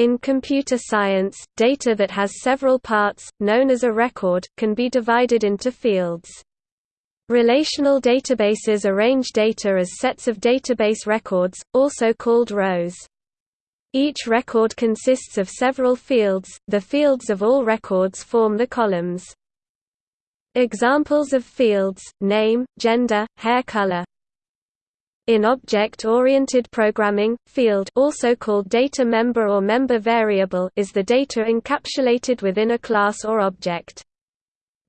In computer science, data that has several parts, known as a record, can be divided into fields. Relational databases arrange data as sets of database records, also called rows. Each record consists of several fields, the fields of all records form the columns. Examples of fields, name, gender, hair color, in object-oriented programming, field also called data member or member variable is the data encapsulated within a class or object.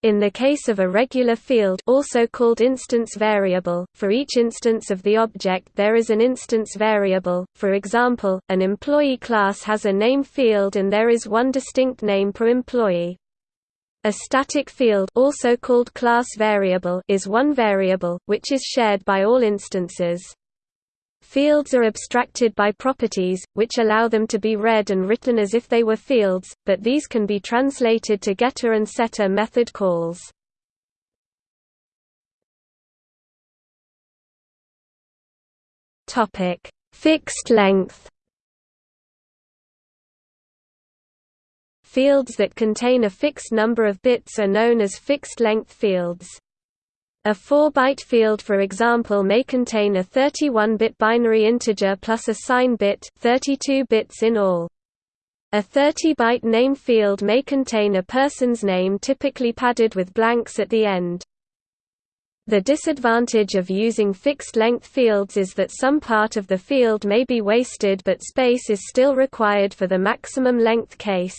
In the case of a regular field also called instance variable, for each instance of the object there is an instance variable, for example, an employee class has a name field and there is one distinct name per employee. A static field also called class variable is one variable, which is shared by all instances. Fields are abstracted by properties, which allow them to be read and written as if they were fields, but these can be translated to getter and setter method calls. Fixed length Fields that contain a fixed number of bits are known as fixed-length fields. A 4-byte field for example may contain a 31-bit binary integer plus a sign bit 32 bits in all. A 30-byte name field may contain a person's name typically padded with blanks at the end. The disadvantage of using fixed-length fields is that some part of the field may be wasted but space is still required for the maximum length case.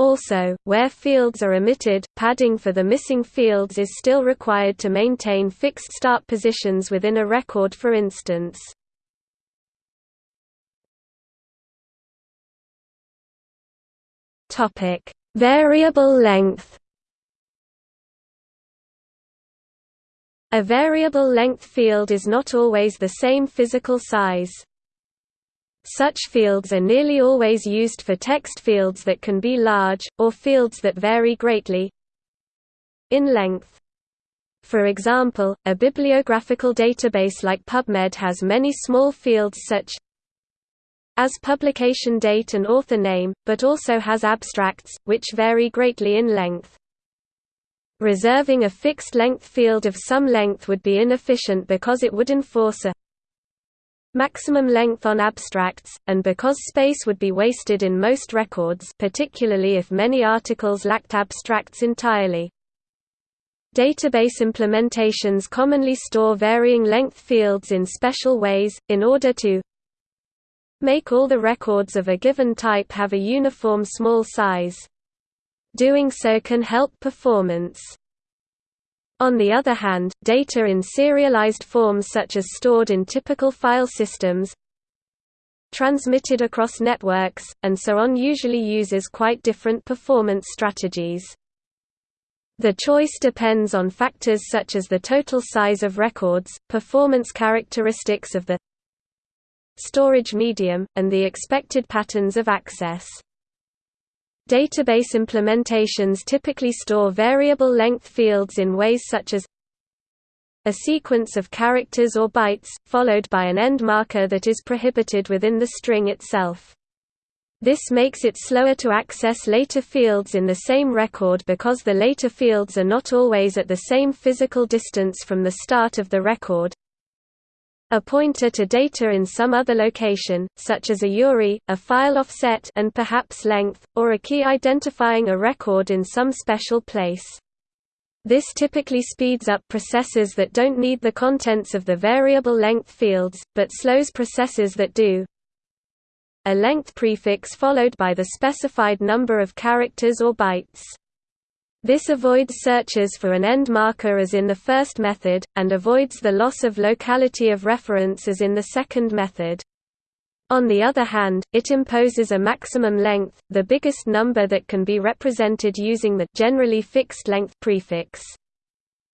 Also, where fields are omitted, padding for the missing fields is still required to maintain fixed start positions within a record for instance. Variable length. A variable length field is not always the same physical size. Such fields are nearly always used for text fields that can be large, or fields that vary greatly in length. For example, a bibliographical database like PubMed has many small fields such as publication date and author name, but also has abstracts, which vary greatly in length. Reserving a fixed length field of some length would be inefficient because it would enforce a maximum length on abstracts, and because space would be wasted in most records particularly if many articles lacked abstracts entirely. Database implementations commonly store varying length fields in special ways, in order to make all the records of a given type have a uniform small size. Doing so can help performance. On the other hand, data in serialized forms such as stored in typical file systems transmitted across networks, and so on usually uses quite different performance strategies. The choice depends on factors such as the total size of records, performance characteristics of the storage medium, and the expected patterns of access. Database implementations typically store variable length fields in ways such as a sequence of characters or bytes, followed by an end marker that is prohibited within the string itself. This makes it slower to access later fields in the same record because the later fields are not always at the same physical distance from the start of the record, a pointer to data in some other location, such as a URI, a file offset and perhaps length, or a key identifying a record in some special place. This typically speeds up processes that don't need the contents of the variable length fields, but slows processes that do. A length prefix followed by the specified number of characters or bytes. This avoids searches for an end marker as in the first method, and avoids the loss of locality of reference as in the second method. On the other hand, it imposes a maximum length, the biggest number that can be represented using the generally fixed length prefix.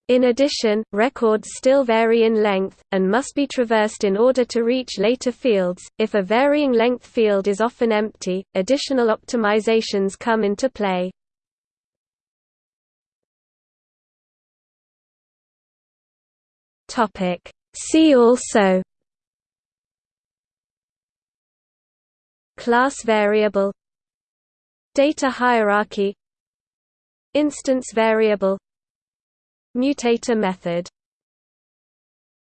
In addition, records still vary in length, and must be traversed in order to reach later fields. If a varying length field is often empty, additional optimizations come into play. Topic. See also. Class variable. Data hierarchy. Instance variable. Mutator method